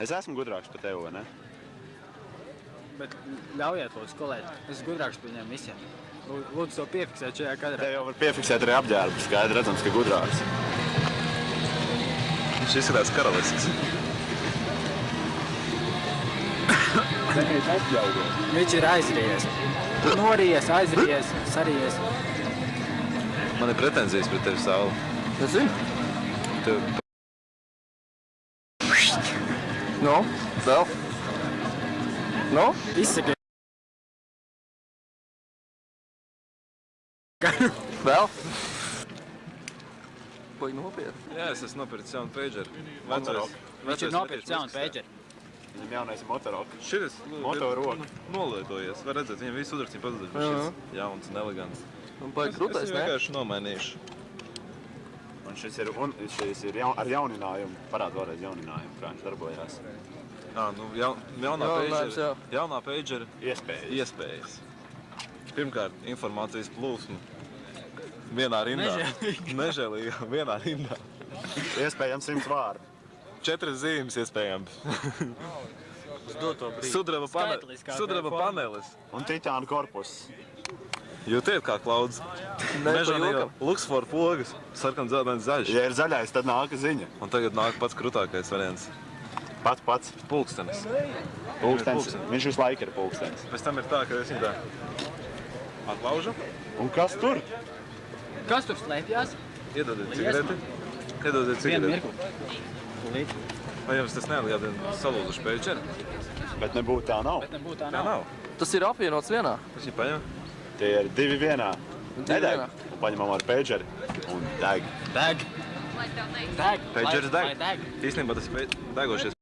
Es esmu gudrāks par tevi, vai ne? Bet ļaujiet, lūdzu, kolēģi. Es esmu gudrāks par viņiem visiem. Lū- Lūdzu, to piefiksēt šajā kadrā. Tev jau var piefiksēt arī apģērbu. Skaidri redzams, ka gudrāks. Viņš izskatās karalisks. Viņš ir aizrījies. Norījies, aizrījies, sarījies. Man ir pretenzijas pret tevi, Saula. Es zinu. Tev Nu, vēl. Nu, Izsaki. vēl. Vai nopietni? Jā, es esmu nopircis jaunu pageru. Motorok. Viņš ir nopircis jaunu pēģeri. Viņam jaunais ir motorok. Šis Motoroka. nolietojies. Var redzēt, viņam visu uzrakstiem pazuduši. Jā. Šis jauns un elegants. Un baigi Es viņu ne? vienkārši nomainīšu. Un šis ir, un, šis ir jaun, ar jauninājumu. Parāda vēlreiz jauninājumu, kā viņš darbojās. Ā, nu, jaun, jaunā jā. Jaunā pagera Iespējas. iespējas. Pirmkārt, informācijas plūsma. Vienā rindā. Nežēlīga. Nežēlīga. Vienā rindā. Iespējams simts vārdu. Četras zīmes iespējams. Uz doto brīdi. Sudraba, pane... Sudraba panelis. Un titāna korpus. Jūtiet kā Mežanīga jokam. Luxfor pogas. Sarkan dzeltens zaļš. Ja ir zaļais, tad nāk ziņa. Un tagad nāk pats krūtākais variants. Pats pats. Pulkstenis. Pulkstenis. Viņš visu laiku ir pulkstens. Pēc tam ir tā, ka es viņu tā atlaužu. Un kas tur? Kas tur slēpjas? Iedodiet cigareti. Iedodiet Vienu cigareti. mirkli. Tūlīt. Vai jums tas neatgādina salūzušu pēčeri? Bet nebūtu tā nav. Bet nebūtu tā Tā nav. nav. Tas ir apvienots vienā. Es viņu paņemu. Tie ir divi vienā. Nedeg. Un paņemam ar pēģeri. Un deg. Deg. Deg. Lai deg. Īstenībā tas degošies